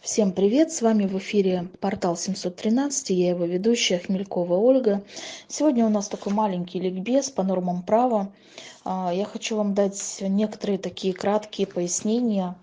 Всем привет! С вами в эфире портал 713, я его ведущая Хмелькова Ольга. Сегодня у нас такой маленький ликбез по нормам права. А, я хочу вам дать некоторые такие краткие пояснения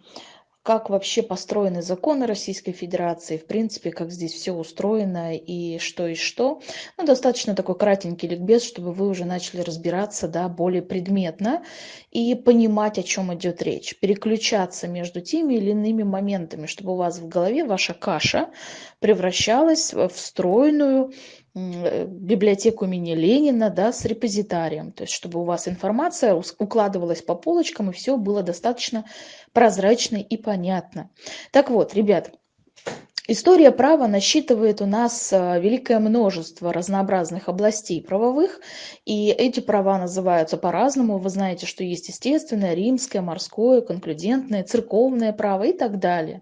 как вообще построены законы Российской Федерации, в принципе, как здесь все устроено и что и что. Ну, достаточно такой кратенький ликбез, чтобы вы уже начали разбираться да, более предметно и понимать, о чем идет речь. Переключаться между теми или иными моментами, чтобы у вас в голове ваша каша превращалась в встроенную Э, библиотеку имени Ленина да, с репозитарием, то есть чтобы у вас информация укладывалась по полочкам и все было достаточно прозрачно и понятно. Так вот, ребят, История права насчитывает у нас а, великое множество разнообразных областей правовых, и эти права называются по-разному. Вы знаете, что есть естественное, римское, морское, конклюдентное, церковное право и так далее.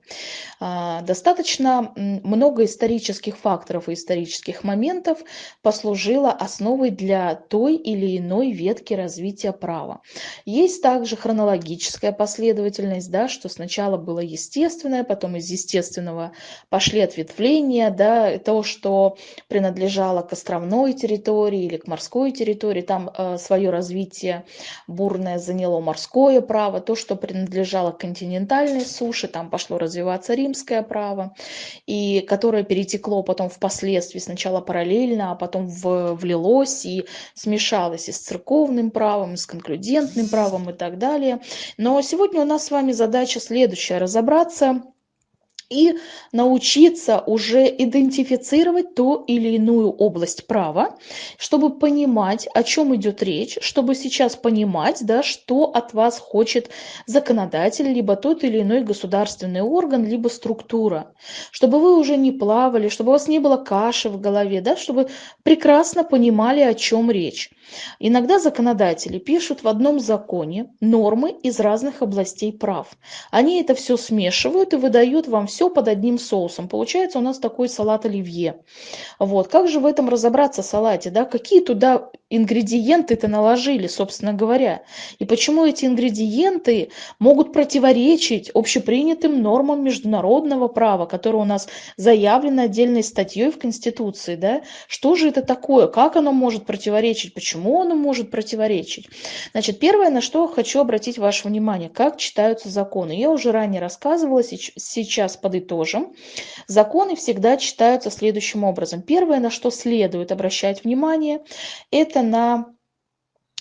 А, достаточно много исторических факторов и исторических моментов послужило основой для той или иной ветки развития права. Есть также хронологическая последовательность, да, что сначала было естественное, потом из естественного пошли ответвления, да, то, что принадлежало к островной территории или к морской территории, там э, свое развитие бурное заняло морское право, то, что принадлежало к континентальной суше, там пошло развиваться римское право, и которое перетекло потом впоследствии сначала параллельно, а потом в, влилось и смешалось и с церковным правом, и с конклюдентным правом и так далее. Но сегодня у нас с вами задача следующая, разобраться и научиться уже идентифицировать ту или иную область права, чтобы понимать, о чем идет речь, чтобы сейчас понимать, да, что от вас хочет законодатель, либо тот или иной государственный орган, либо структура, чтобы вы уже не плавали, чтобы у вас не было каши в голове, да, чтобы прекрасно понимали, о чем речь. Иногда законодатели пишут в одном законе нормы из разных областей прав. Они это все смешивают и выдают вам все под одним соусом. Получается у нас такой салат оливье. Вот. Как же в этом разобраться салате? Да? Какие туда ингредиенты-то наложили, собственно говоря? И почему эти ингредиенты могут противоречить общепринятым нормам международного права, которое у нас заявлено отдельной статьей в Конституции? Да? Что же это такое? Как оно может противоречить? Почему оно может противоречить? Значит, первое, на что хочу обратить ваше внимание, как читаются законы. Я уже ранее рассказывала, сейчас подытожим. Законы всегда читаются следующим образом. Первое, на что следует обращать внимание, это на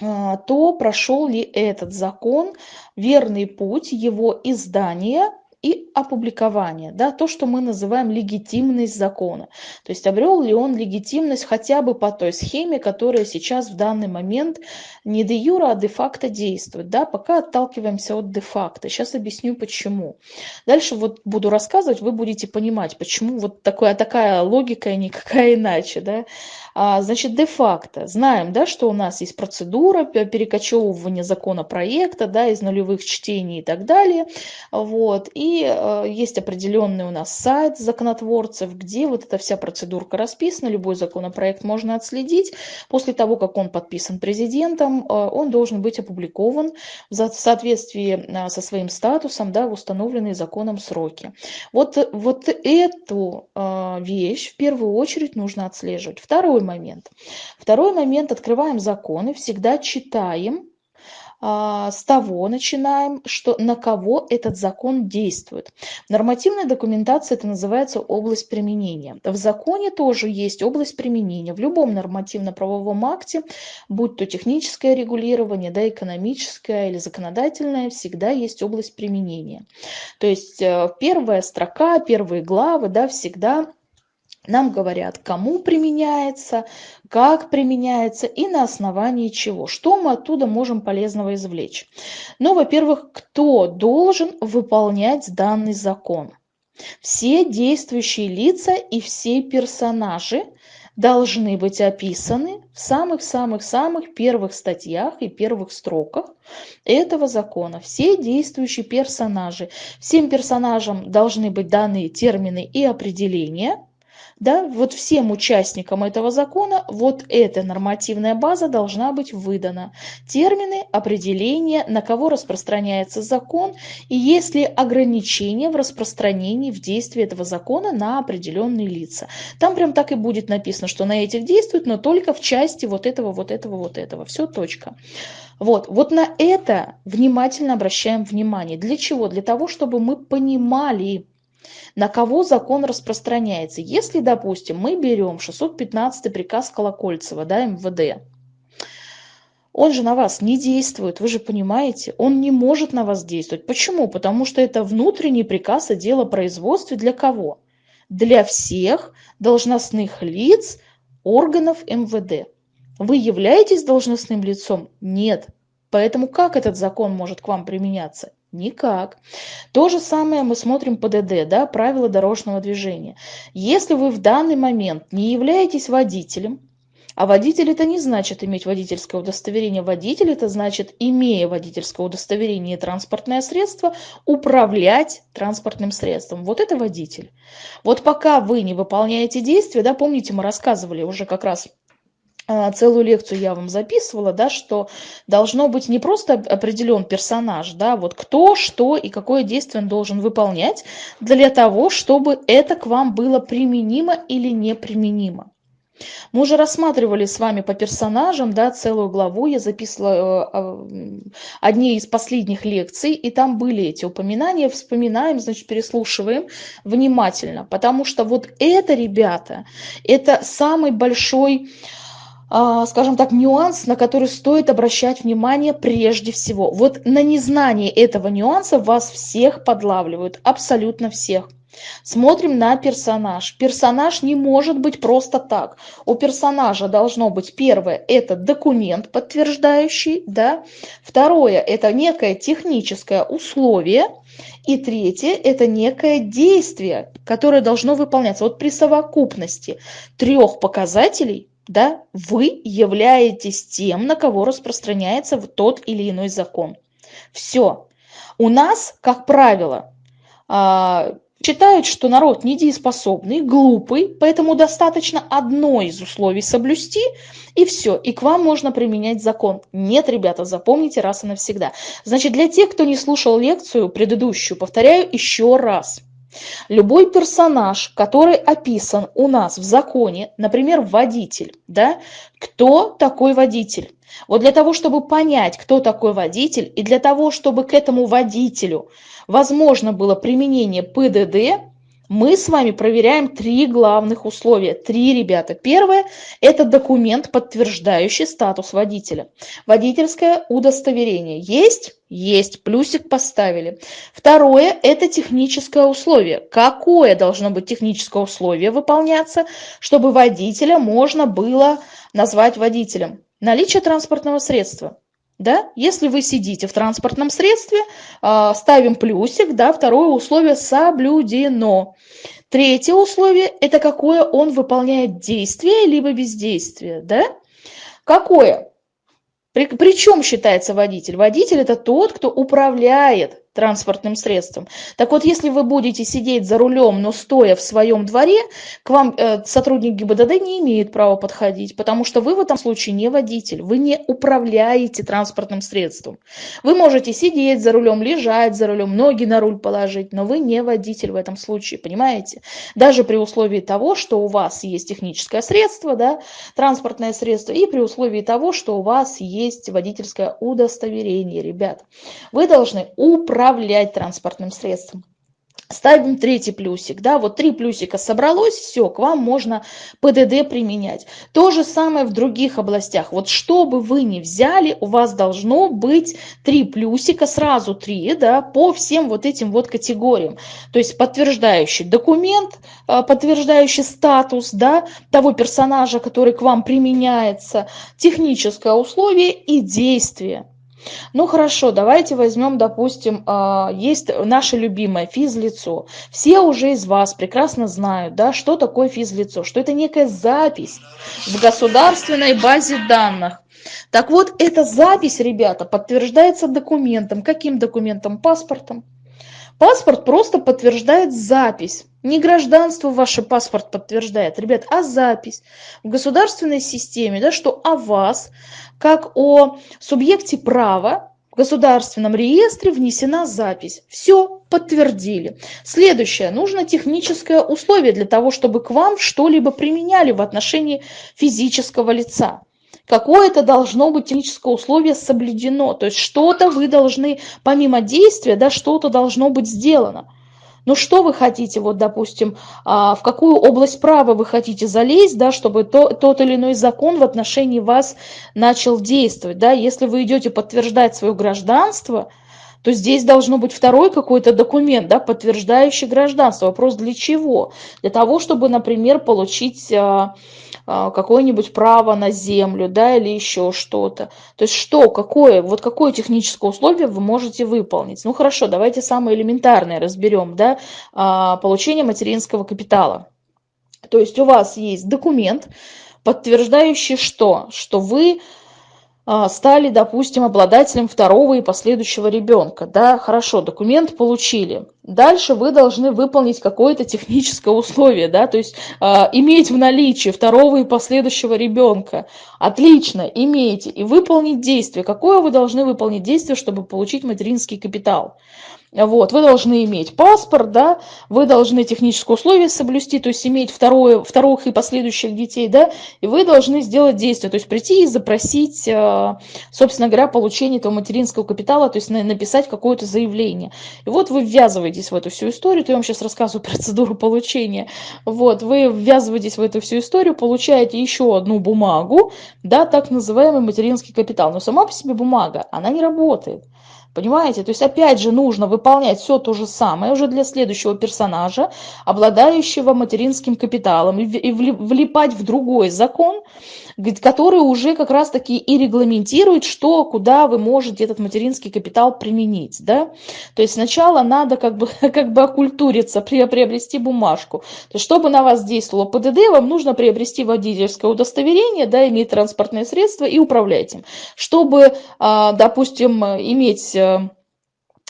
а, то, прошел ли этот закон верный путь его издания и опубликование, да, то, что мы называем легитимность закона. То есть обрел ли он легитимность хотя бы по той схеме, которая сейчас в данный момент не де юра, а де факто действует. Да, пока отталкиваемся от де факто. Сейчас объясню почему. Дальше вот буду рассказывать, вы будете понимать, почему вот такая, такая логика и никакая иначе. Да. А, значит, де факто знаем, да, что у нас есть процедура перекочевывания законопроекта да, из нулевых чтений и так далее. Вот. И э, есть определенный у нас сайт законотворцев, где вот эта вся процедурка расписана, любой законопроект можно отследить. После того, как он подписан президентом, э, он должен быть опубликован в соответствии э, со своим статусом да, в установленные законом сроки. Вот, вот эту вещь в первую очередь нужно отслеживать. Второй момент. Второй момент, открываем законы, всегда читаем, а, с того начинаем, что на кого этот закон действует. В нормативной документации это называется область применения. В законе тоже есть область применения. В любом нормативно-правовом акте, будь то техническое регулирование, да, экономическое или законодательное, всегда есть область применения. То есть э, первая строка, первые главы да, всегда нам говорят, кому применяется, как применяется и на основании чего. Что мы оттуда можем полезного извлечь? Ну, во-первых, кто должен выполнять данный закон? Все действующие лица и все персонажи должны быть описаны в самых-самых-самых первых статьях и первых строках этого закона. Все действующие персонажи. Всем персонажам должны быть даны термины и определения – да, вот всем участникам этого закона вот эта нормативная база должна быть выдана. Термины, определения, на кого распространяется закон и есть ли ограничения в распространении в действии этого закона на определенные лица. Там прям так и будет написано, что на этих действует, но только в части вот этого, вот этого, вот этого. Все, точка. Вот, вот на это внимательно обращаем внимание. Для чего? Для того, чтобы мы понимали, на кого закон распространяется. Если, допустим, мы берем 615 приказ Колокольцева, да, МВД, он же на вас не действует, вы же понимаете, он не может на вас действовать. Почему? Потому что это внутренний приказ о делопроизводстве для кого? Для всех должностных лиц органов МВД. Вы являетесь должностным лицом? Нет. Поэтому как этот закон может к вам применяться? Никак. То же самое мы смотрим по ДД, да, правила дорожного движения. Если вы в данный момент не являетесь водителем, а водитель это не значит иметь водительское удостоверение. Водитель это значит, имея водительское удостоверение и транспортное средство, управлять транспортным средством. Вот это водитель. Вот пока вы не выполняете действия, да, помните, мы рассказывали уже как раз целую лекцию я вам записывала, да, что должно быть не просто определен персонаж, да, вот кто, что и какое действие он должен выполнять для того, чтобы это к вам было применимо или неприменимо. Мы уже рассматривали с вами по персонажам, да, целую главу, я записывала э, одни из последних лекций, и там были эти упоминания, вспоминаем, значит, переслушиваем внимательно, потому что вот это, ребята, это самый большой а, скажем так, нюанс, на который стоит обращать внимание прежде всего. Вот на незнание этого нюанса вас всех подлавливают, абсолютно всех. Смотрим на персонаж. Персонаж не может быть просто так. У персонажа должно быть первое, это документ подтверждающий, да. Второе, это некое техническое условие. И третье, это некое действие, которое должно выполняться. Вот при совокупности трех показателей да, вы являетесь тем, на кого распространяется тот или иной закон. Все. У нас, как правило, а, считают, что народ недееспособный, глупый, поэтому достаточно одно из условий соблюсти, и все, и к вам можно применять закон. Нет, ребята, запомните раз и навсегда. Значит, для тех, кто не слушал лекцию предыдущую, повторяю еще раз – Любой персонаж, который описан у нас в законе, например, водитель, да, кто такой водитель? Вот для того, чтобы понять, кто такой водитель, и для того, чтобы к этому водителю возможно было применение ПДД, мы с вами проверяем три главных условия. Три, ребята. Первое – это документ, подтверждающий статус водителя. Водительское удостоверение есть? Есть. Плюсик поставили. Второе – это техническое условие. Какое должно быть техническое условие выполняться, чтобы водителя можно было назвать водителем? Наличие транспортного средства. Да? Если вы сидите в транспортном средстве, а, ставим плюсик, да, второе условие соблюдено. Третье условие – это какое он выполняет действие, либо бездействие. Да? Какое? При, при чем считается водитель? Водитель – это тот, кто управляет транспортным средством. Так вот, если вы будете сидеть за рулем, но стоя в своем дворе, к вам э, сотрудник ГИБДД не имеет права подходить, потому что вы в этом случае не водитель, вы не управляете транспортным средством. Вы можете сидеть за рулем, лежать за рулем, ноги на руль положить, но вы не водитель в этом случае, понимаете? Даже при условии того, что у вас есть техническое средство, да, транспортное средство, и при условии того, что у вас есть водительское удостоверение, ребят. Вы должны управлять управлять транспортным средством. Ставим третий плюсик, да, вот три плюсика собралось, все, к вам можно ПДД применять. То же самое в других областях. Вот что бы вы ни взяли, у вас должно быть три плюсика, сразу три, да, по всем вот этим вот категориям. То есть подтверждающий документ, а, подтверждающий статус, да, того персонажа, который к вам применяется, техническое условие и действие. Ну хорошо, давайте возьмем, допустим, а, есть наше любимое физлицо. Все уже из вас прекрасно знают, да, что такое физлицо, что это некая запись в государственной базе данных. Так вот, эта запись, ребята, подтверждается документом. Каким документом? Паспортом. Паспорт просто подтверждает запись Не гражданство ваше паспорт подтверждает, ребят, а запись в государственной системе, да, что о вас, как о субъекте права, в государственном реестре внесена запись. Все, подтвердили. Следующее. Нужно техническое условие для того, чтобы к вам что-либо применяли в отношении физического лица. Какое-то должно быть техническое условие соблюдено. То есть что-то вы должны, помимо действия, да, что-то должно быть сделано. Ну что вы хотите, вот, допустим, а, в какую область права вы хотите залезть, да, чтобы то, тот или иной закон в отношении вас начал действовать, да, если вы идете подтверждать свое гражданство, то здесь должно быть второй какой-то документ, да, подтверждающий гражданство. Вопрос для чего? Для того, чтобы, например, получить а, какое-нибудь право на землю, да, или еще что-то. То есть что, какое, вот какое техническое условие вы можете выполнить? Ну хорошо, давайте самое элементарное разберем, да, а, получение материнского капитала. То есть у вас есть документ, подтверждающий что? Что вы а, стали, допустим, обладателем второго и последующего ребенка. Да, хорошо, документ получили. Дальше вы должны выполнить какое-то техническое условие, да, то есть э, иметь в наличии второго и последующего ребенка. Отлично, имейте. И выполнить действие. Какое вы должны выполнить действие, чтобы получить материнский капитал? Вот, вы должны иметь паспорт, да, вы должны технические условия соблюсти, то есть иметь второе, вторых и последующих детей, да, и вы должны сделать действие, то есть прийти и запросить, э, собственно говоря, получение этого материнского капитала, то есть написать какое-то заявление. И вот вы ввязываетесь в эту всю историю, то я вам сейчас рассказываю процедуру получения, вот, вы ввязываетесь в эту всю историю, получаете еще одну бумагу, да, так называемый материнский капитал, но сама по себе бумага, она не работает. Понимаете? То есть опять же нужно выполнять все то же самое уже для следующего персонажа, обладающего материнским капиталом, и влипать в другой закон, который уже как раз таки и регламентирует, что, куда вы можете этот материнский капитал применить. Да? То есть сначала надо как бы, как бы окультуриться, приобрести бумажку. То есть чтобы на вас действовало ПДД, вам нужно приобрести водительское удостоверение, да, иметь транспортное средство и управлять им. Чтобы, а, допустим, иметь э,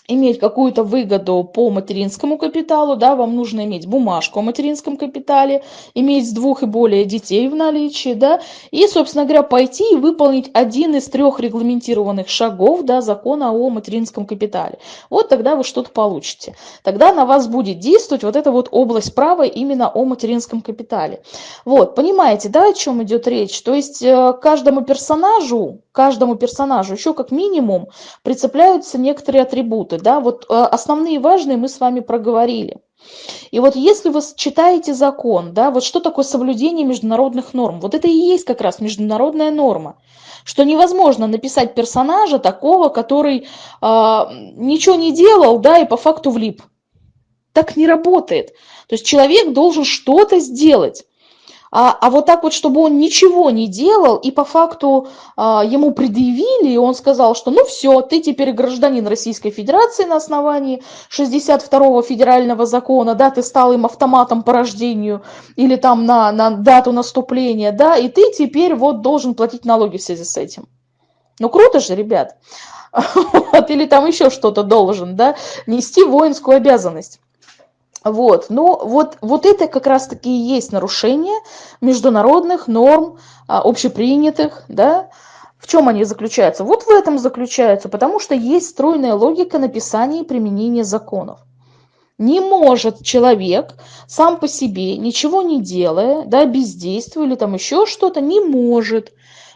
иметь какую-то выгоду по материнскому капиталу, да, вам нужно иметь бумажку о материнском капитале, иметь двух и более детей в наличии, да, и, собственно говоря, пойти и выполнить один из трех регламентированных шагов, да, закона о материнском капитале. Вот тогда вы что-то получите. Тогда на вас будет действовать вот эта вот область права именно о материнском капитале. Вот, понимаете, да, о чем идет речь? То есть э, каждому персонажу, каждому персонажу еще как минимум прицепляются некоторые атрибуты. Да? Вот э, основные важные мы с вами проговорили. И вот если вы читаете закон, да, вот что такое соблюдение международных норм, вот это и есть как раз международная норма, что невозможно написать персонажа такого, который э, ничего не делал, да, и по факту влип. Так не работает. То есть человек должен что-то сделать. А, а вот так вот, чтобы он ничего не делал, и по факту а, ему предъявили, и он сказал, что ну все, ты теперь гражданин Российской Федерации на основании 62-го федерального закона, да, ты стал им автоматом по рождению, или там на, на дату наступления, да, и ты теперь вот должен платить налоги в связи с этим. Ну круто же, ребят. Или там еще что-то должен, да, нести воинскую обязанность. Вот, ну вот, вот это как раз-таки и есть нарушение международных норм, а, общепринятых, да, в чем они заключаются? Вот в этом заключаются, потому что есть стройная логика написания и применения законов. Не может человек сам по себе, ничего не делая, да, бездействуя или там еще что-то, не может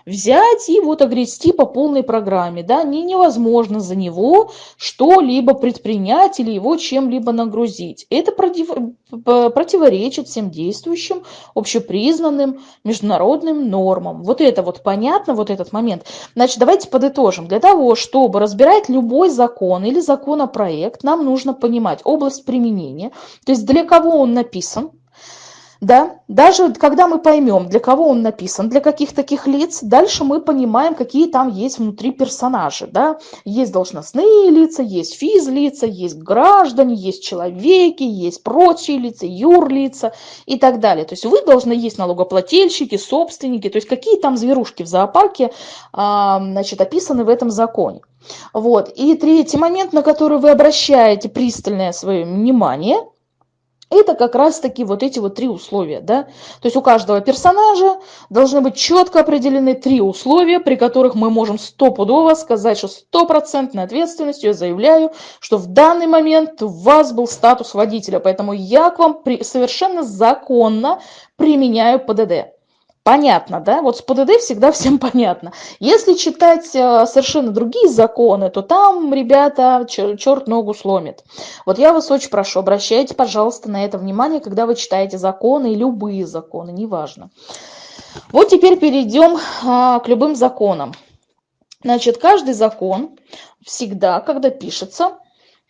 взять и вот огрести по полной программе, да, не, невозможно за него что-либо предпринять или его чем-либо нагрузить. Это против, противоречит всем действующим, общепризнанным международным нормам. Вот это вот понятно, вот этот момент. Значит, давайте подытожим. Для того, чтобы разбирать любой закон или законопроект, нам нужно понимать область применения, то есть для кого он написан, да, даже когда мы поймем, для кого он написан, для каких таких лиц, дальше мы понимаем, какие там есть внутри персонажи, да. Есть должностные лица, есть физлица, есть граждане, есть человеки, есть прочие лица, юрлица и так далее. То есть вы должны есть налогоплательщики, собственники, то есть какие там зверушки в зоопарке, а, значит, описаны в этом законе. Вот. И третий момент, на который вы обращаете пристальное свое внимание – это как раз-таки вот эти вот три условия, да. То есть у каждого персонажа должны быть четко определены три условия, при которых мы можем стопудово сказать, что стопроцентной ответственностью я заявляю, что в данный момент у вас был статус водителя, поэтому я к вам совершенно законно применяю ПДД. Понятно, да? Вот с ПДД всегда всем понятно. Если читать э, совершенно другие законы, то там, ребята, черт ногу сломит. Вот я вас очень прошу, обращайте, пожалуйста, на это внимание, когда вы читаете законы, любые законы, неважно. Вот теперь перейдем а, к любым законам. Значит, каждый закон всегда, когда пишется,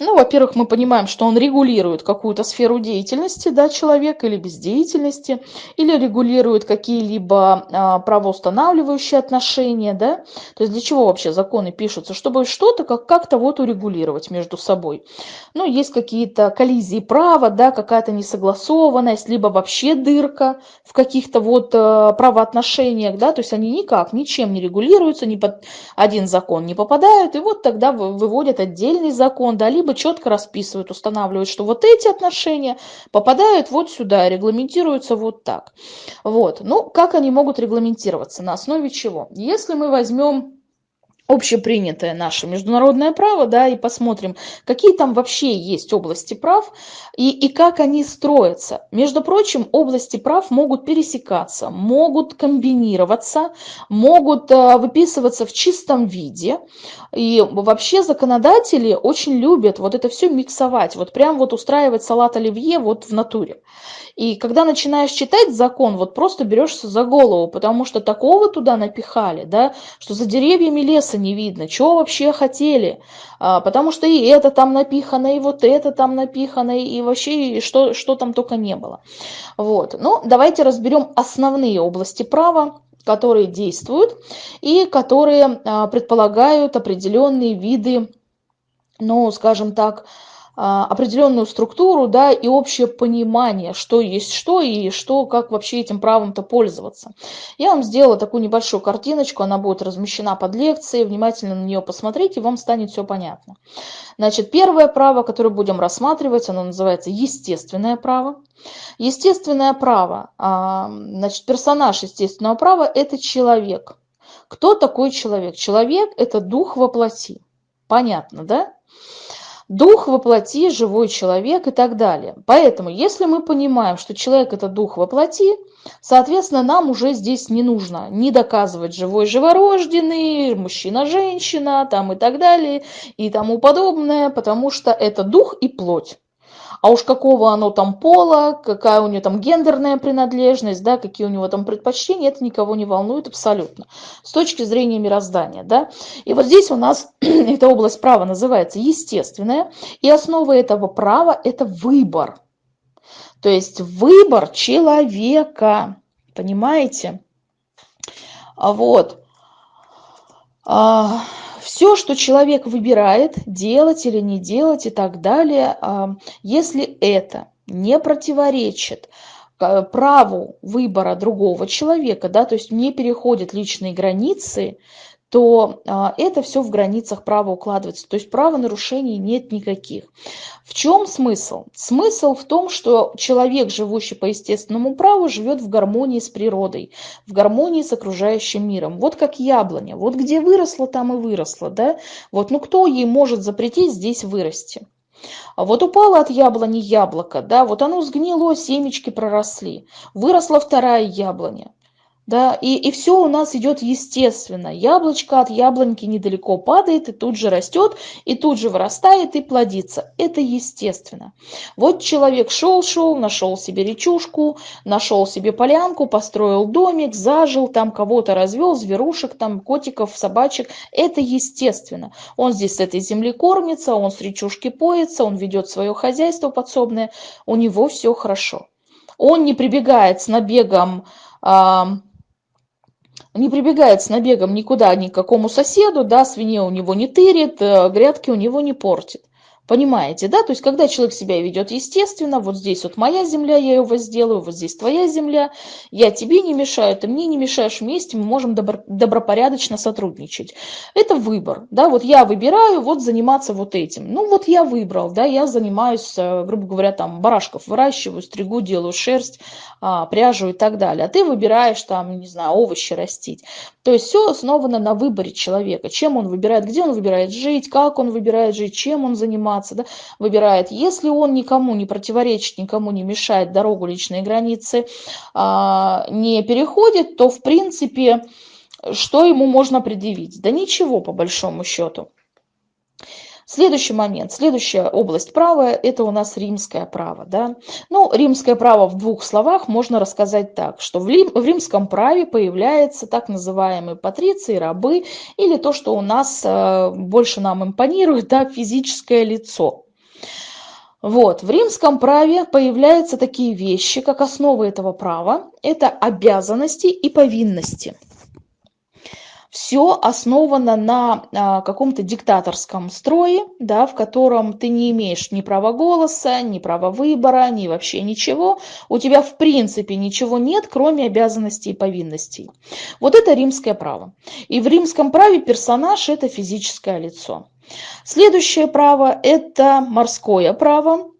ну, во-первых, мы понимаем, что он регулирует какую-то сферу деятельности да, человека или бездеятельности, или регулирует какие-либо а, правоустанавливающие отношения. Да? То есть для чего вообще законы пишутся? Чтобы что-то как- как-то вот урегулировать между собой. Ну, есть какие-то коллизии права, да, какая-то несогласованность, либо вообще дырка в каких-то вот а, правоотношениях, да, то есть они никак, ничем не регулируются, ни под один закон не попадают, и вот тогда выводят отдельный закон, да, либо либо четко расписывают, устанавливают, что вот эти отношения попадают вот сюда, регламентируются вот так. Вот. Ну, как они могут регламентироваться? На основе чего? Если мы возьмем общепринятое наше международное право, да, и посмотрим, какие там вообще есть области прав и, и как они строятся. Между прочим, области прав могут пересекаться, могут комбинироваться, могут э, выписываться в чистом виде. И вообще законодатели очень любят вот это все миксовать, вот прям вот устраивать салат оливье вот в натуре. И когда начинаешь читать закон, вот просто берешься за голову, потому что такого туда напихали, да, что за деревьями леса не видно, что вообще хотели, а, потому что и это там напихано, и вот это там напихано, и вообще что, что там только не было. Вот. Ну, давайте разберем основные области права, которые действуют и которые а, предполагают определенные виды, ну, скажем так, определенную структуру, да, и общее понимание, что есть что и что, как вообще этим правом-то пользоваться. Я вам сделала такую небольшую картиночку, она будет размещена под лекцией, внимательно на нее посмотрите, вам станет все понятно. Значит, первое право, которое будем рассматривать, оно называется естественное право. Естественное право, а, значит, персонаж естественного права – это человек. Кто такой человек? Человек – это дух воплоти. Понятно, да? Дух воплоти, живой человек и так далее. Поэтому, если мы понимаем, что человек это дух воплоти, соответственно, нам уже здесь не нужно не доказывать живой живорожденный, мужчина-женщина там и так далее и тому подобное, потому что это дух и плоть а уж какого оно там пола, какая у него там гендерная принадлежность, да, какие у него там предпочтения, это никого не волнует абсолютно с точки зрения мироздания, да. И вот здесь у нас эта область права называется естественная, и основа этого права – это выбор. То есть выбор человека, понимаете? А вот. Все, что человек выбирает, делать или не делать и так далее, а, если это не противоречит а, праву выбора другого человека, да, то есть не переходит личные границы, то а, это все в границах права укладывается. То есть правонарушений нет никаких. В чем смысл? Смысл в том, что человек, живущий по естественному праву, живет в гармонии с природой, в гармонии с окружающим миром. Вот как яблоня. Вот где выросла, там и выросла. Да? Вот, ну кто ей может запретить здесь вырасти? А вот упало от яблони яблоко, да, вот оно сгнило, семечки проросли. Выросла вторая яблоня да, и, и все у нас идет естественно. Яблочко от яблоньки недалеко падает и тут же растет, и тут же вырастает и плодится. Это естественно. Вот человек шел-шел, нашел себе речушку, нашел себе полянку, построил домик, зажил, там кого-то развел, зверушек, там котиков, собачек. Это естественно. Он здесь с этой земли кормится, он с речушки поется, он ведет свое хозяйство подсобное, у него все хорошо. Он не прибегает с набегом не прибегает с набегом никуда, ни к какому соседу, да, свинье у него не тырит, э, грядки у него не портит. Понимаете, да? То есть, когда человек себя ведет естественно, вот здесь вот моя земля, я его сделаю, вот здесь твоя земля, я тебе не мешаю, ты мне не мешаешь, вместе мы можем добро, добропорядочно сотрудничать. Это выбор, да, вот я выбираю вот заниматься вот этим. Ну, вот я выбрал, да, я занимаюсь, э, грубо говоря, там, барашков выращиваю, стригу, делаю шерсть, а, пряжу и так далее. А ты выбираешь там, не знаю, овощи растить. То есть все основано на выборе человека, чем он выбирает, где он выбирает жить, как он выбирает жить, чем он заниматься, да, выбирает. Если он никому не противоречит, никому не мешает, дорогу личные границы а, не переходит, то в принципе что ему можно предъявить? Да ничего по большому счету. Следующий момент, следующая область права – это у нас римское право. Да? Ну, римское право в двух словах можно рассказать так, что в, рим, в римском праве появляются так называемые патриции, рабы, или то, что у нас э, больше нам импонирует, да, физическое лицо. Вот, в римском праве появляются такие вещи, как основы этого права. Это обязанности и повинности все основано на а, каком-то диктаторском строе, да, в котором ты не имеешь ни права голоса, ни права выбора, ни вообще ничего. У тебя в принципе ничего нет, кроме обязанностей и повинностей. Вот это римское право. И в римском праве персонаж – это физическое лицо. Следующее право – это морское право.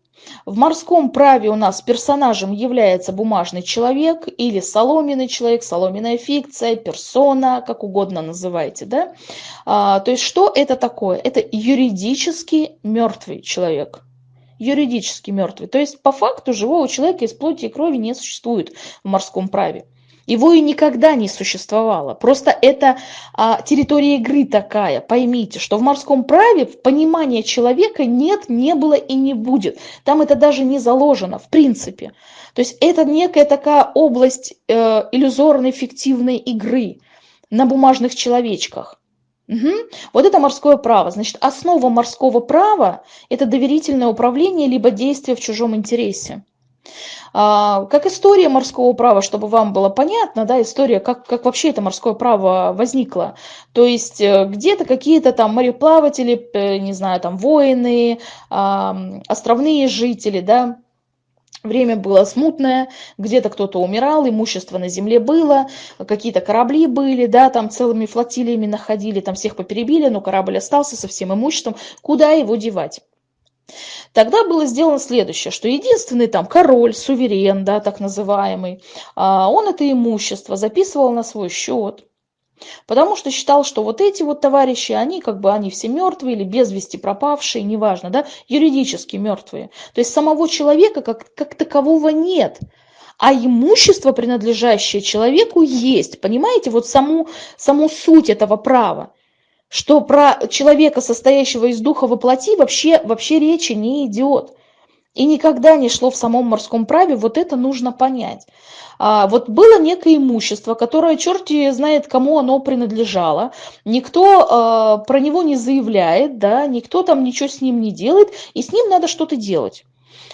В морском праве у нас персонажем является бумажный человек или соломенный человек, соломенная фикция, персона, как угодно называйте. Да? А, то есть что это такое? Это юридически мертвый человек юридически мертвый. То есть по факту живого человека из плоти и крови не существует в морском праве. Его и никогда не существовало. Просто это а, территория игры такая. Поймите, что в морском праве в понимании человека нет, не было и не будет. Там это даже не заложено, в принципе. То есть это некая такая область э, иллюзорной фиктивной игры на бумажных человечках. Угу. Вот это морское право. Значит, основа морского права – это доверительное управление либо действие в чужом интересе. А, как история морского права, чтобы вам было понятно, да, история, как, как вообще это морское право возникло. То есть э, где-то какие-то там мореплаватели, э, не знаю, там воины, островные жители, да, Время было смутное, где-то кто-то умирал, имущество на земле было, какие-то корабли были, да, там целыми флотилиями находили, там всех поперебили, но корабль остался со всем имуществом. Куда его девать? Тогда было сделано следующее, что единственный там король, суверен, да, так называемый, а, он это имущество записывал на свой счет, потому что считал, что вот эти вот товарищи, они как бы, они все мертвые или без вести пропавшие, неважно, да, юридически мертвые. То есть самого человека как, как такового нет, а имущество, принадлежащее человеку, есть. Понимаете, вот саму, саму суть этого права что про человека, состоящего из духа воплоти, вообще, вообще речи не идет. И никогда не шло в самом морском праве, вот это нужно понять. А, вот было некое имущество, которое черти знает, кому оно принадлежало, никто а, про него не заявляет, да, никто там ничего с ним не делает, и с ним надо что-то делать.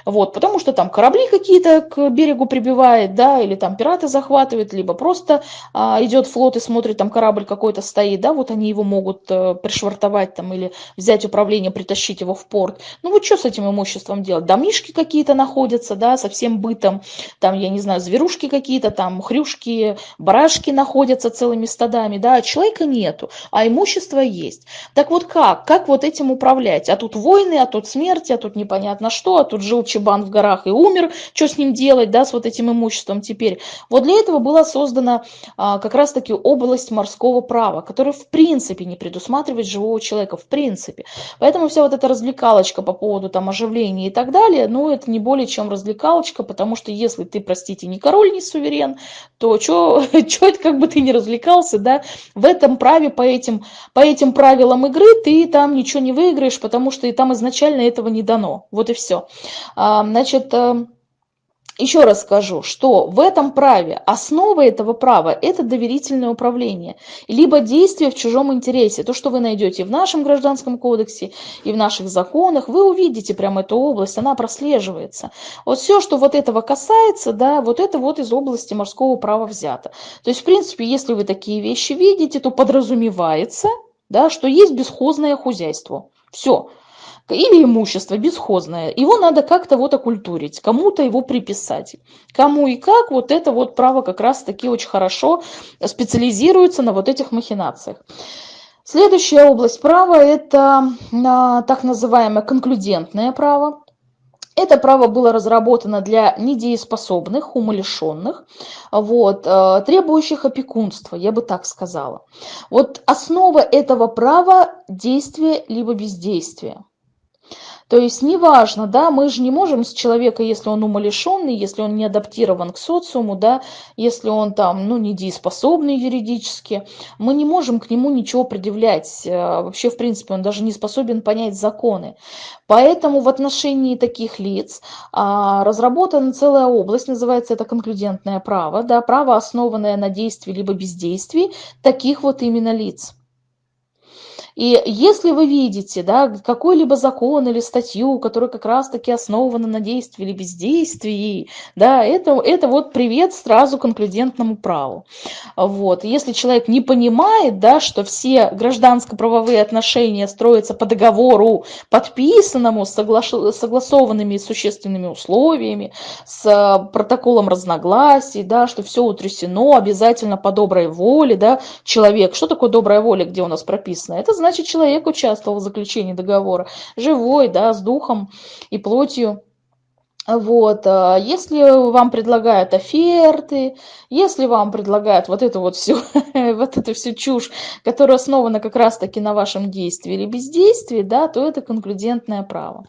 Вот, потому что там корабли какие-то к берегу прибивает, да, или там пираты захватывают, либо просто а, идет флот и смотрит, там корабль какой-то стоит, да, вот они его могут а, пришвартовать там или взять управление, притащить его в порт. Ну вот что с этим имуществом делать? Домишки какие-то находятся, да, со всем бытом, там, я не знаю, зверушки какие-то, там, хрюшки, барашки находятся целыми стадами, да, а человека нету, а имущество есть. Так вот как? Как вот этим управлять? А тут войны, а тут смерти, а тут непонятно что, а тут жил Чебан в горах и умер, что с ним делать, да, с вот этим имуществом теперь. Вот для этого была создана а, как раз-таки область морского права, которая в принципе не предусматривает живого человека, в принципе. Поэтому вся вот эта развлекалочка по поводу там оживления и так далее, ну, это не более чем развлекалочка, потому что если ты, простите, не король, не суверен, то что это как бы ты не развлекался, да, в этом праве, по этим, по этим правилам игры ты там ничего не выиграешь, потому что и там изначально этого не дано. Вот и все. Значит, э, еще раз скажу, что в этом праве, основа этого права – это доверительное управление, либо действие в чужом интересе. То, что вы найдете в нашем гражданском кодексе и в наших законах, вы увидите прямо эту область, она прослеживается. Вот все, что вот этого касается, да, вот это вот из области морского права взято. То есть, в принципе, если вы такие вещи видите, то подразумевается, да, что есть бесхозное хозяйство. Все. Или имущество бесхозное, его надо как-то вот окультурить, кому-то его приписать. Кому и как, вот это вот право как раз-таки очень хорошо специализируется на вот этих махинациях. Следующая область права – это а, так называемое конклюдентное право. Это право было разработано для недееспособных, умалишенных, вот, э, требующих опекунства, я бы так сказала. Вот основа этого права – действие либо бездействие. То есть неважно, да, мы же не можем с человека, если он умалишенный, если он не адаптирован к социуму, да, если он там, ну, недееспособный юридически, мы не можем к нему ничего предъявлять. Э, вообще, в принципе, он даже не способен понять законы. Поэтому в отношении таких лиц а, разработана целая область, называется это конклюдентное право, да, право, основанное на действии либо бездействии таких вот именно лиц. И если вы видите да, какой-либо закон или статью, которая как раз-таки основана на действии или бездействии, да, это, это вот привет сразу конклюдентному праву. Вот. Если человек не понимает, да, что все гражданско-правовые отношения строятся по договору, подписанному, согла согласованными существенными условиями, с протоколом разногласий, да, что все утрясено обязательно по доброй воле, да, человек. Что такое добрая воля, где у нас прописано? Это значит, человек участвовал в заключении договора, живой, да, с духом и плотью. Вот, а если вам предлагают оферты, если вам предлагают вот эту вот всю, вот эту всю чушь, которая основана как раз-таки на вашем действии или бездействии, да, то это конклюдентное право.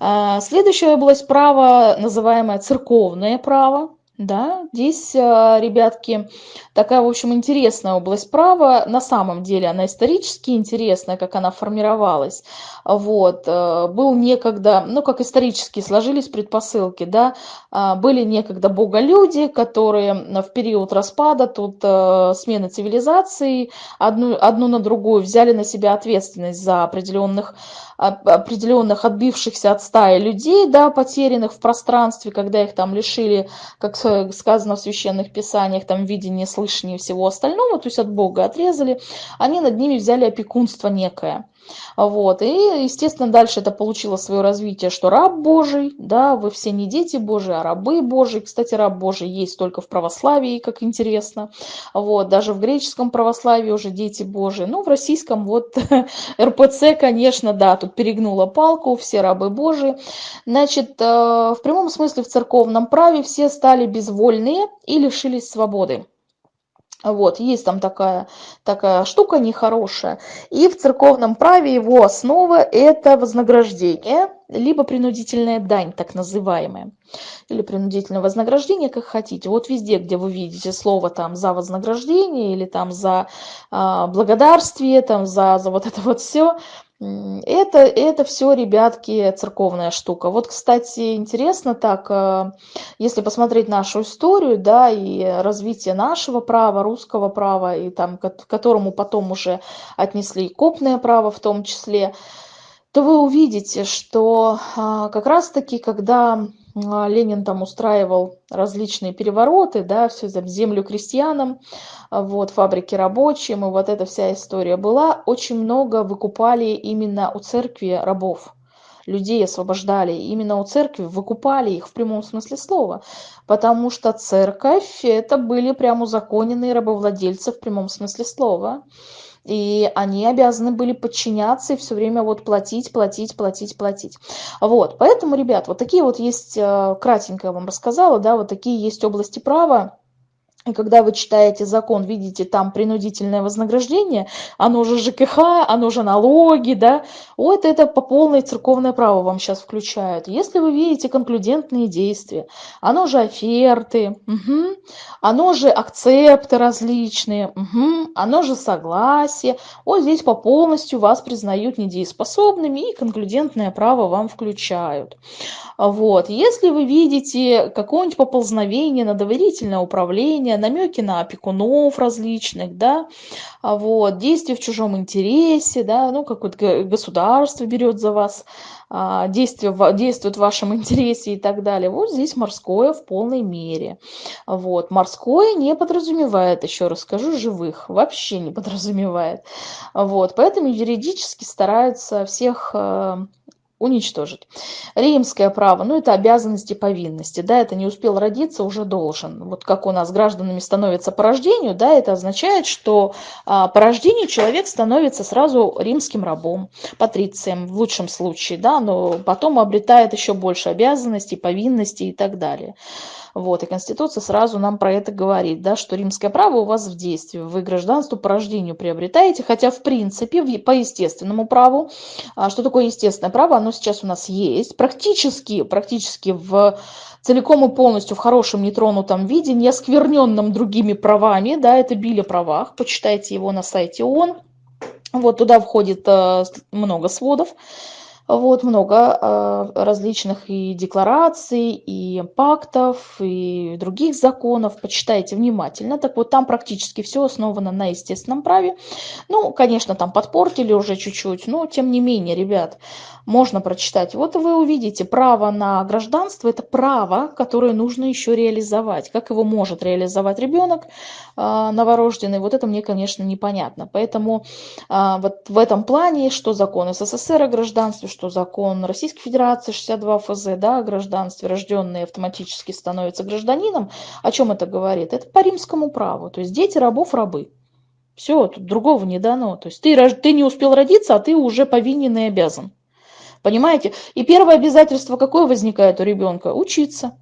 А, следующая область права, называемое церковное право. Да, здесь, а, ребятки, такая, в общем, интересная область права. На самом деле она исторически интересная, как она формировалась. Вот. Э, был некогда, ну, как исторически сложились предпосылки, да, а, были некогда боголюди, которые в период распада, тут смены цивилизации, одну, одну на другую взяли на себя ответственность за определенных определенных отбившихся от стаи людей, да, потерянных в пространстве, когда их там лишили, как сказано в священных писаниях, там видения, слышания и всего остального, то есть от Бога отрезали, они над ними взяли опекунство некое. Вот. И, естественно, дальше это получило свое развитие, что раб Божий, да, вы все не дети Божии, а рабы Божии. Кстати, раб Божий есть только в православии, как интересно. Вот. Даже в греческом православии уже дети Божии. Ну, в российском вот РПЦ, конечно, да, тут перегнула палку, все рабы Божии. Значит, э, в прямом смысле в церковном праве все стали безвольные и лишились свободы. Вот, есть там такая, такая штука нехорошая. И в церковном праве его основа – это вознаграждение, либо принудительная дань, так называемая. Или принудительное вознаграждение, как хотите. Вот везде, где вы видите слово там за вознаграждение или там за э, благодарствие, там за, за вот это вот все – это, это все, ребятки, церковная штука. Вот, кстати, интересно так, э, если посмотреть нашу историю, да, и развитие нашего права, русского права, и там, к которому потом уже отнесли и копное право в том числе, то вы увидите, что а, как раз-таки, когда а, Ленин там устраивал различные перевороты, да, все за землю крестьянам, вот, фабрики рабочим, и вот эта вся история была. Очень много выкупали именно у церкви рабов. Людей освобождали именно у церкви, выкупали их в прямом смысле слова, потому что церковь это были прям узаконенные рабовладельцы в прямом смысле слова и они обязаны были подчиняться и все время вот платить, платить, платить, платить. Вот, поэтому, ребят, вот такие вот есть, э, кратенько я вам рассказала, да, вот такие есть области права, и когда вы читаете закон, видите там принудительное вознаграждение, оно же ЖКХ, оно же налоги, да, вот это по полной церковное право вам сейчас включают. Если вы видите конклюдентные действия, оно же оферты, угу, оно же акцепты различные, угу, оно же согласие, вот здесь по полностью вас признают недееспособными и конклюдентное право вам включают. Вот. Если вы видите какое-нибудь поползновение на доверительное управление, намеки на опекунов различных, да, а вот, действия в чужом интересе, да, ну, какое-то государство берет за вас а, действие, действует в вашем интересе и так далее. Вот здесь морское в полной мере. Вот. Морское не подразумевает, еще раз скажу, живых. Вообще не подразумевает. Вот. Поэтому юридически стараются всех э, уничтожить. Римское право, ну это обязанности, повинности, да, это не успел родиться, уже должен. Вот как у нас гражданами становятся по рождению, да, это означает, что а, по рождению человек становится сразу римским рабом, патрицием в лучшем случае, да, но потом обретает еще больше обязанностей, повинностей и так далее. Вот, и Конституция сразу нам про это говорит, да, что римское право у вас в действии, вы гражданство по рождению приобретаете, хотя в принципе по естественному праву, а, что такое естественное право, оно сейчас у нас есть, практически, практически в целиком и полностью в хорошем нетронутом виде, не оскверненном другими правами, да, это Билли правах, почитайте его на сайте ООН, вот туда входит э, много сводов, вот много э, различных и деклараций, и пактов, и других законов. Почитайте внимательно. Так вот, там практически все основано на естественном праве. Ну, конечно, там подпортили уже чуть-чуть, но тем не менее, ребят, можно прочитать. Вот вы увидите, право на гражданство – это право, которое нужно еще реализовать. Как его может реализовать ребенок э, новорожденный, вот это мне, конечно, непонятно. Поэтому э, вот в этом плане, что закон СССР о гражданстве, что закон Российской Федерации 62 ФЗ да, о гражданстве, рожденные автоматически становятся гражданином, о чем это говорит? Это по римскому праву, то есть дети рабов рабы. Все, тут другого не дано. То есть ты, ты не успел родиться, а ты уже повинен и обязан. Понимаете? И первое обязательство какое возникает у ребенка? Учиться.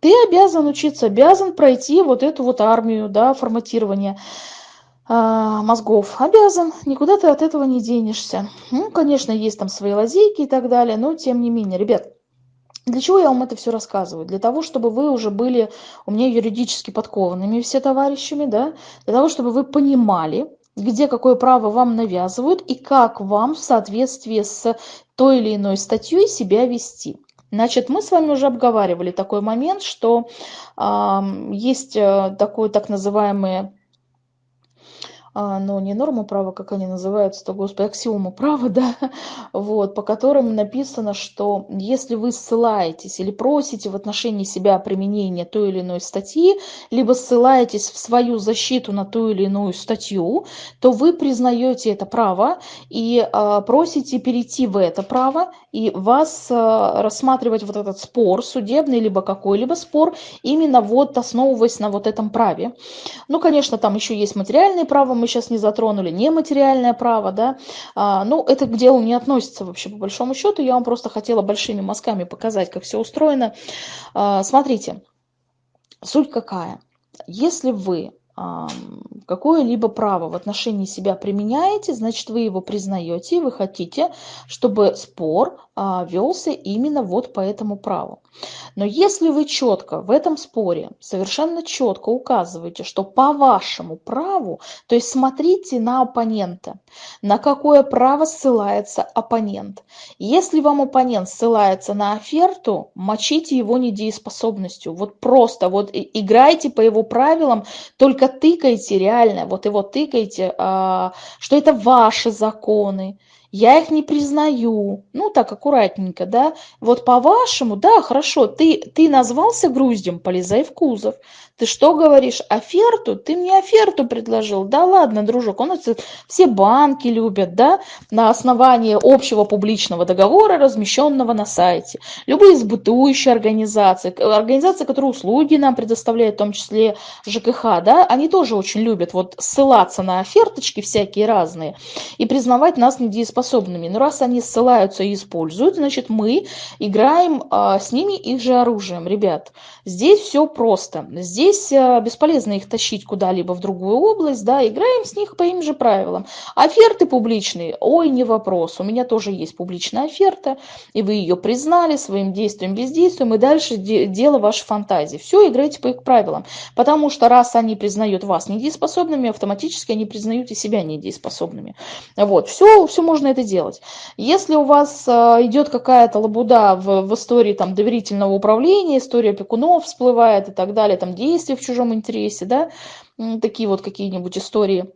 Ты обязан учиться, обязан пройти вот эту вот армию, да, форматирование а, мозгов. Обязан, никуда ты от этого не денешься. Ну, конечно, есть там свои лазейки и так далее, но тем не менее, ребят, для чего я вам это все рассказываю? Для того, чтобы вы уже были у меня юридически подкованными все товарищами, да, для того, чтобы вы понимали, где какое право вам навязывают и как вам в соответствии с той или иной статьей себя вести. Значит, мы с вами уже обговаривали такой момент, что э, есть такое так называемое а, но не нормы права, как они называются-то, господи, аксиомы права, да, вот, по которым написано, что если вы ссылаетесь или просите в отношении себя применения той или иной статьи, либо ссылаетесь в свою защиту на ту или иную статью, то вы признаете это право и а, просите перейти в это право, и вас а, рассматривать вот этот спор, судебный либо какой-либо спор, именно вот основываясь на вот этом праве. Ну, конечно, там еще есть материальные права, мы сейчас не затронули, нематериальное право, да, а, ну, это к делу не относится вообще по большому счету, я вам просто хотела большими мазками показать, как все устроено. А, смотрите, суть какая. Если вы какое-либо право в отношении себя применяете, значит, вы его признаете, и вы хотите, чтобы спор а, велся именно вот по этому праву. Но если вы четко в этом споре, совершенно четко указываете, что по вашему праву, то есть смотрите на оппонента, на какое право ссылается оппонент. Если вам оппонент ссылается на оферту, мочите его недееспособностью. Вот просто вот играйте по его правилам, только тыкайте реально, вот его тыкайте, а, что это ваши законы, я их не признаю. Ну, так аккуратненько, да. Вот по-вашему, да, хорошо, ты, ты назвался груздем, полезай в кузов. Ты что говоришь, оферту? Ты мне оферту предложил. Да ладно, дружок, он это все банки любят, да, на основании общего публичного договора, размещенного на сайте. Любые сбытующие организации, организации, которые услуги нам предоставляют, в том числе ЖКХ, да, они тоже очень любят вот ссылаться на оферточки всякие разные и признавать нас недееспособными. Но раз они ссылаются и используют, значит, мы играем а, с ними их же оружием. Ребят, здесь все просто. Здесь здесь э, бесполезно их тащить куда-либо в другую область, да, играем с них по им же правилам. Оферты публичные, ой, не вопрос, у меня тоже есть публичная оферта, и вы ее признали своим действием, бездействием, и дальше де дело вашей фантазии. Все, играйте по их правилам, потому что раз они признают вас недееспособными, автоматически они признают и себя недееспособными. Вот, все, все можно это делать. Если у вас э, идет какая-то лабуда в, в истории там доверительного управления, история пекунов всплывает и так далее, там действия, действие в чужом интересе, да, такие вот какие-нибудь истории.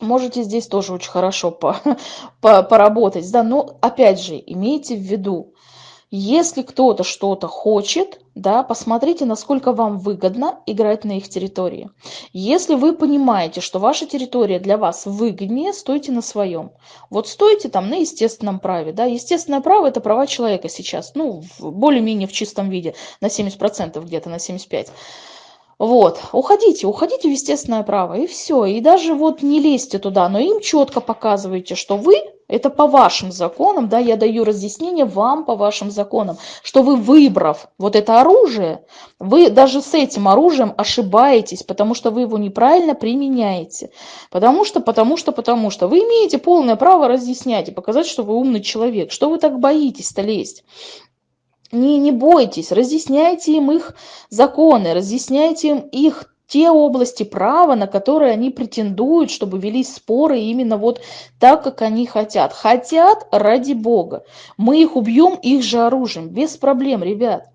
Можете здесь тоже очень хорошо по, по, поработать, да, но опять же, имейте в виду, если кто-то что-то хочет, да, посмотрите, насколько вам выгодно играть на их территории. Если вы понимаете, что ваша территория для вас выгоднее, стойте на своем. Вот стойте там на естественном праве, да, естественное право – это права человека сейчас, ну, более-менее в чистом виде, на 70% где-то, на 75%. Вот, уходите, уходите в естественное право, и все. И даже вот не лезьте туда, но им четко показывайте, что вы, это по вашим законам, да, я даю разъяснение вам по вашим законам, что вы, выбрав вот это оружие, вы даже с этим оружием ошибаетесь, потому что вы его неправильно применяете. Потому что, потому что, потому что. Вы имеете полное право разъяснять и показать, что вы умный человек. Что вы так боитесь-то лезть? Не, не бойтесь, разъясняйте им их законы, разъясняйте им их те области права, на которые они претендуют, чтобы велись споры именно вот так, как они хотят. Хотят ради Бога. Мы их убьем их же оружием, без проблем, ребят.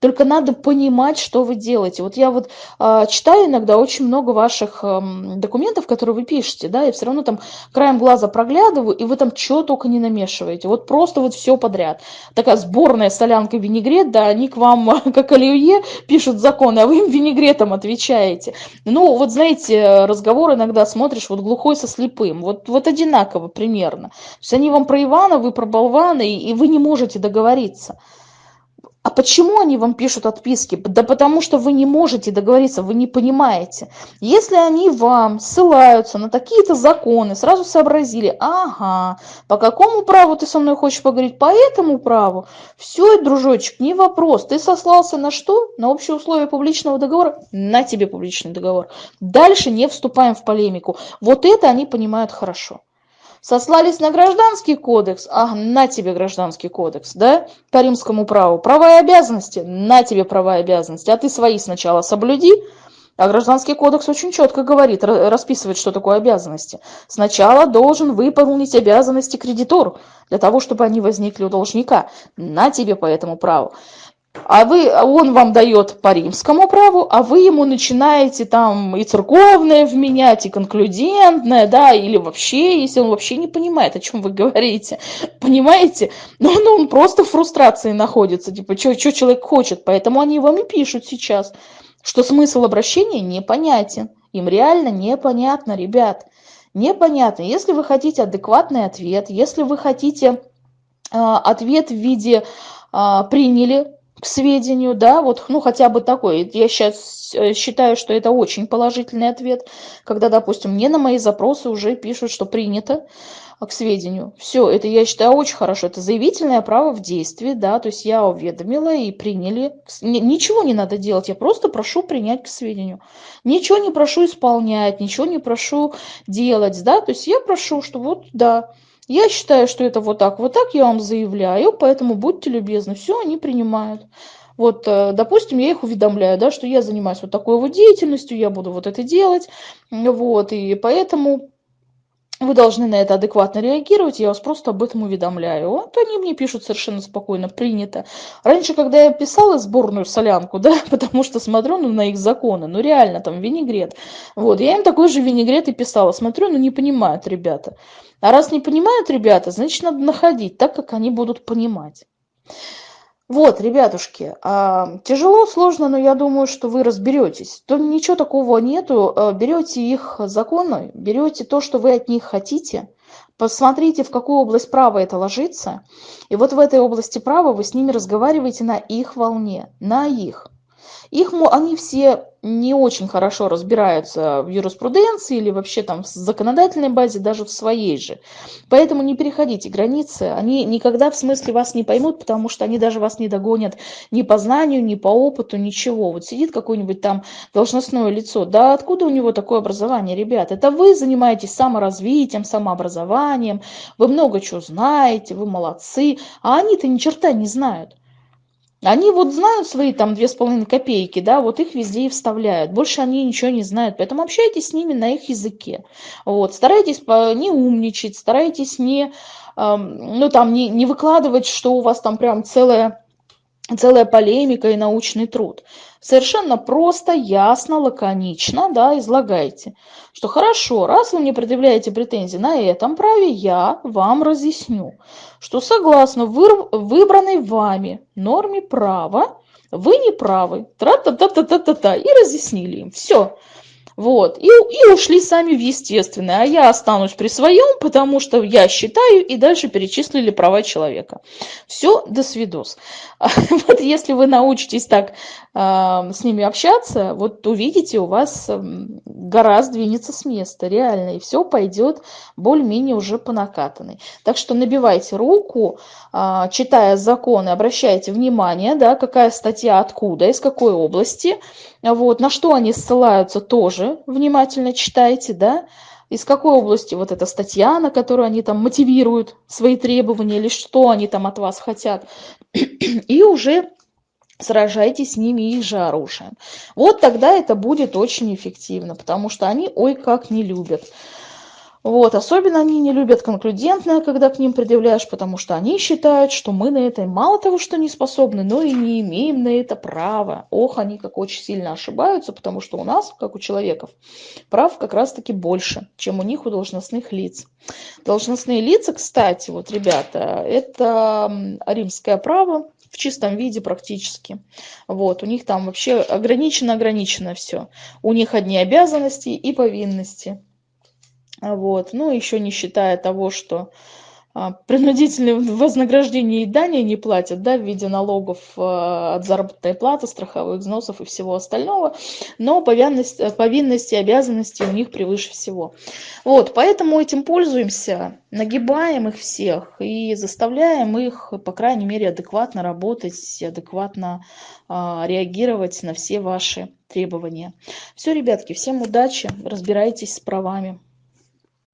Только надо понимать, что вы делаете. Вот я вот э, читаю иногда очень много ваших э, документов, которые вы пишете, да, и все равно там краем глаза проглядываю, и вы там что только не намешиваете. Вот просто вот все подряд. Такая сборная солянка винегрет, да, они к вам, как оливье, пишут законы, а вы им винегретом отвечаете. Ну, вот знаете, разговор иногда смотришь, вот глухой со слепым, вот, вот одинаково примерно. То есть они вам про Ивана, вы про болвана, и, и вы не можете договориться. А почему они вам пишут отписки? Да потому что вы не можете договориться, вы не понимаете. Если они вам ссылаются на такие-то законы, сразу сообразили, ага, по какому праву ты со мной хочешь поговорить? По этому праву. Все, дружочек, не вопрос. Ты сослался на что? На общие условия публичного договора? На тебе публичный договор. Дальше не вступаем в полемику. Вот это они понимают хорошо. Сослались на гражданский кодекс, а на тебе гражданский кодекс, да, по римскому праву. Права и обязанности, на тебе права и обязанности, а ты свои сначала соблюди, а гражданский кодекс очень четко говорит, расписывает, что такое обязанности. Сначала должен выполнить обязанности кредитор, для того, чтобы они возникли у должника. На тебе по этому праву а вы, он вам дает по римскому праву, а вы ему начинаете там и церковное вменять, и конклюдентное, да, или вообще, если он вообще не понимает, о чем вы говорите, понимаете? Но ну, он просто в фрустрации находится, типа, что человек хочет, поэтому они вам и пишут сейчас, что смысл обращения непонятен, им реально непонятно, ребят, непонятно. Если вы хотите адекватный ответ, если вы хотите э, ответ в виде э, «приняли», к сведению, да, вот, ну, хотя бы такой. Я сейчас э, считаю, что это очень положительный ответ, когда, допустим, мне на мои запросы уже пишут, что принято а, к сведению. Все, это я считаю очень хорошо. Это заявительное право в действии, да, то есть я уведомила и приняли. Ничего не надо делать, я просто прошу принять к сведению. Ничего не прошу исполнять, ничего не прошу делать, да, то есть я прошу, что вот, да, я считаю, что это вот так, вот так я вам заявляю, поэтому будьте любезны. Все, они принимают. Вот, э, допустим, я их уведомляю, да, что я занимаюсь вот такой вот деятельностью, я буду вот это делать, вот, и поэтому вы должны на это адекватно реагировать, я вас просто об этом уведомляю. Вот они мне пишут совершенно спокойно, принято. Раньше, когда я писала сборную солянку, да, потому что смотрю ну, на их законы, ну реально там винегрет, вот, я им такой же винегрет и писала, смотрю, ну не понимают ребята. А раз не понимают ребята, значит надо находить так, как они будут понимать. Вот, ребятушки, а, тяжело, сложно, но я думаю, что вы разберетесь. То ничего такого нету. А, берете их законы, берете то, что вы от них хотите, посмотрите, в какую область права это ложится, и вот в этой области права вы с ними разговариваете на их волне, на их. Их, они все не очень хорошо разбираются в юриспруденции или вообще там в законодательной базе, даже в своей же. Поэтому не переходите границы, они никогда в смысле вас не поймут, потому что они даже вас не догонят ни по знанию, ни по опыту, ничего. Вот сидит какое-нибудь там должностное лицо, да откуда у него такое образование, ребят? Это вы занимаетесь саморазвитием, самообразованием, вы много чего знаете, вы молодцы, а они-то ни черта не знают. Они вот знают свои там две с половиной копейки, да, вот их везде и вставляют. Больше они ничего не знают, поэтому общайтесь с ними на их языке. Вот, старайтесь не умничать, старайтесь не, ну там, не, не выкладывать, что у вас там прям целая целая полемика и научный труд. Совершенно просто, ясно, лаконично, да, излагайте, что хорошо, раз вы мне предъявляете претензии на этом праве, я вам разъясню, что согласно выбранной вами норме права, вы не правы, тра-та-та-та-та-та, и разъяснили им. Все. Вот, и, и ушли сами в естественное, а я останусь при своем, потому что я считаю, и дальше перечислили права человека. Все, до свидос. Вот если вы научитесь так э, с ними общаться, вот увидите, у вас э, гора сдвинется с места, реально, и все пойдет более-менее уже по накатанной. Так что набивайте руку, читая законы, обращайте внимание, да, какая статья откуда, из какой области, вот, на что они ссылаются тоже внимательно читайте, да, из какой области вот эта статья, на которую они там мотивируют свои требования или что они там от вас хотят, и уже сражайтесь с ними их же оружием. Вот тогда это будет очень эффективно, потому что они ой как не любят вот, особенно они не любят конклюдентное, когда к ним предъявляешь, потому что они считают, что мы на это мало того, что не способны, но и не имеем на это права. Ох, они как очень сильно ошибаются, потому что у нас, как у человеков, прав как раз-таки больше, чем у них, у должностных лиц. Должностные лица, кстати, вот, ребята, это римское право, в чистом виде практически. Вот, у них там вообще ограничено-ограничено все. У них одни обязанности и повинности. Вот. Ну, еще не считая того, что а, принудительные вознаграждения и дания не платят да, в виде налогов а, от заработной платы, страховых взносов и всего остального, но повинности, повинности и обязанности у них превыше всего. Вот, поэтому этим пользуемся, нагибаем их всех и заставляем их, по крайней мере, адекватно работать, адекватно а, реагировать на все ваши требования. Все, ребятки, всем удачи, разбирайтесь с правами.